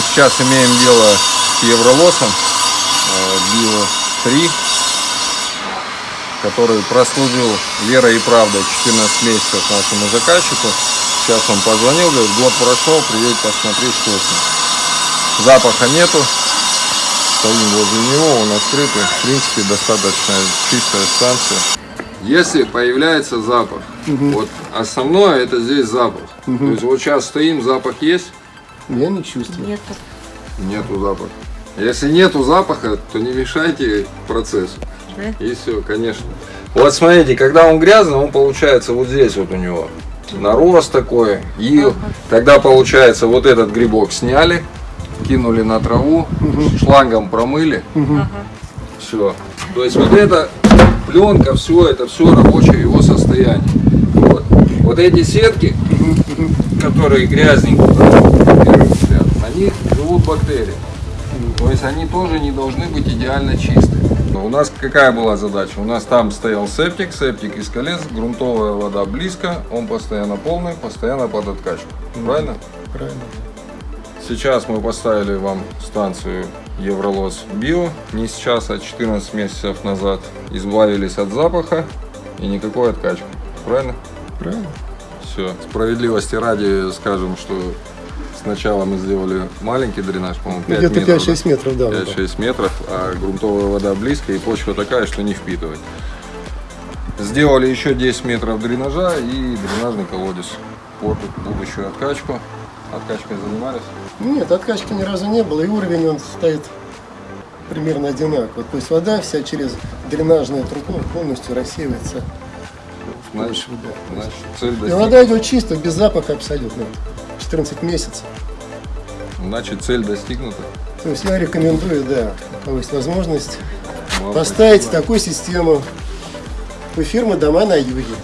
сейчас имеем дело с Евролосом э, Био 3, который прослужил верой и правдой 14 месяцев нашему заказчику. Сейчас он позвонил, говорит, год прошел, приедет посмотреть, что с ним. Запаха нету, стоим возле него, он открытый, в принципе, достаточно чистая станция. Если появляется запах, вот основное это здесь запах. То есть вот сейчас стоим, запах есть, Я не чувствую. Нет. нету запаха. Если нету запаха, то не мешайте процессу. Да? И все, конечно. Вот смотрите, когда он грязный, он получается вот здесь вот у него нарост такой. И тогда получается вот этот грибок сняли, кинули на траву, шлангом промыли. Все. То есть вот эта пленка, все это все рабочее его состояние. Вот. Вот эти сетки, которые грязненькие, на первый взгляд, на них живут бактерии. То есть они тоже не должны быть идеально чистые. Но у нас какая была задача? У нас там стоял септик, септик из колец, грунтовая вода близко, он постоянно полный, постоянно под откачку. Правильно? Правильно. Сейчас мы поставили вам станцию Евролос Био. Не сейчас, а 14 месяцев назад. Избавились от запаха и никакой откачки. Правильно? Правильно. Все. Справедливости ради скажем, что сначала мы сделали маленький дренаж, по-моему, 5 Где-то метров. 5-6 метров, да. вот так. 5-6 метров, а грунтовая вода близко и почва такая, что не впитывает. Сделали еще 10 метров дренажа и дренажный колодец под будущую откачку. Откачкой занимались? Нет, откачки ни разу не было, и уровень он стоит примерно одинаково. То есть вода вся через дренажную трубу полностью рассеивается. Значит, значит цель И вода идет чисто, без запаха абсолютно. 14 месяцев. Значит, цель достигнута. То есть я рекомендую, да, у кого есть возможность, Вам поставить спасибо. такую систему у фирмы «Дома на юге».